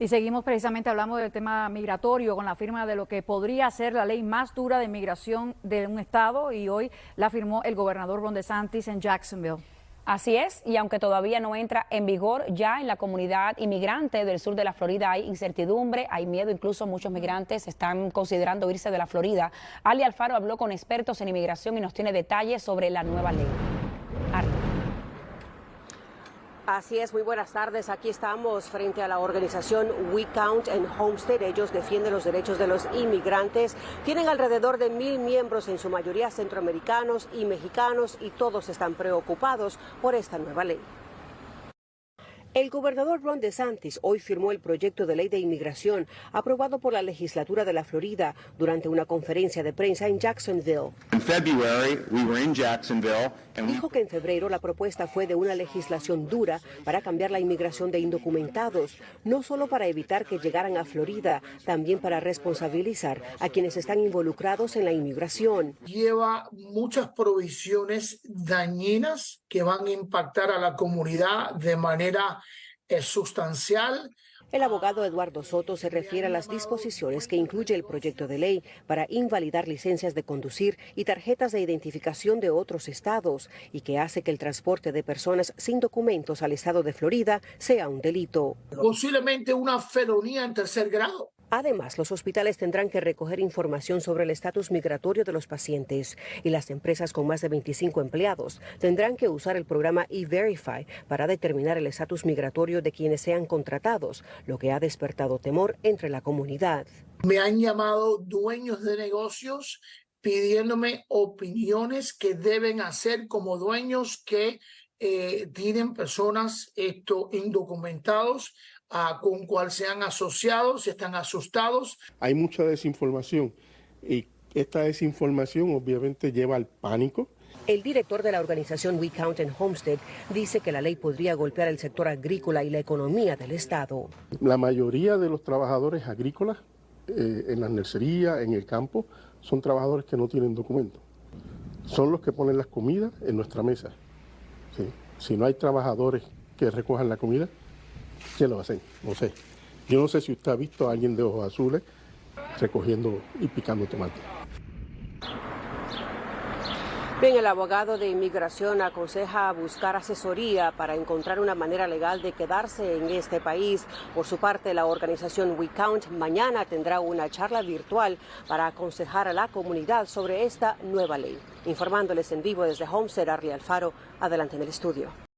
Y seguimos precisamente hablando del tema migratorio con la firma de lo que podría ser la ley más dura de migración de un estado y hoy la firmó el gobernador Ron DeSantis en Jacksonville. Así es, y aunque todavía no entra en vigor, ya en la comunidad inmigrante del sur de la Florida hay incertidumbre, hay miedo, incluso muchos migrantes están considerando irse de la Florida. Ali Alfaro habló con expertos en inmigración y nos tiene detalles sobre la nueva ley. Así es, muy buenas tardes. Aquí estamos frente a la organización We Count en Homestead. Ellos defienden los derechos de los inmigrantes. Tienen alrededor de mil miembros, en su mayoría centroamericanos y mexicanos, y todos están preocupados por esta nueva ley. El gobernador Ron DeSantis hoy firmó el proyecto de ley de inmigración aprobado por la legislatura de la Florida durante una conferencia de prensa en Jacksonville. Dijo que en febrero la propuesta fue de una legislación dura para cambiar la inmigración de indocumentados, no solo para evitar que llegaran a Florida, también para responsabilizar a quienes están involucrados en la inmigración. Lleva muchas provisiones dañinas que van a impactar a la comunidad de manera es sustancial. El abogado Eduardo Soto se refiere a las disposiciones que incluye el proyecto de ley para invalidar licencias de conducir y tarjetas de identificación de otros estados y que hace que el transporte de personas sin documentos al estado de Florida sea un delito. Posiblemente una felonía en tercer grado. Además, los hospitales tendrán que recoger información sobre el estatus migratorio de los pacientes y las empresas con más de 25 empleados tendrán que usar el programa E-Verify para determinar el estatus migratorio de quienes sean contratados, lo que ha despertado temor entre la comunidad. Me han llamado dueños de negocios pidiéndome opiniones que deben hacer como dueños que eh, tienen personas esto, indocumentados con cual se han asociado, se están asustados. Hay mucha desinformación y esta desinformación obviamente lleva al pánico. El director de la organización We Count en Homestead dice que la ley podría golpear el sector agrícola y la economía del Estado. La mayoría de los trabajadores agrícolas eh, en las nercerías, en el campo, son trabajadores que no tienen documentos. Son los que ponen las comidas en nuestra mesa. Si no hay trabajadores que recojan la comida, ¿Qué lo hacen? No sé. Yo no sé si usted ha visto a alguien de ojos azules recogiendo y picando tomate. Bien, el abogado de inmigración aconseja buscar asesoría para encontrar una manera legal de quedarse en este país. Por su parte, la organización We Count mañana tendrá una charla virtual para aconsejar a la comunidad sobre esta nueva ley. Informándoles en vivo desde Homestead, Arlie Alfaro, adelante en el estudio.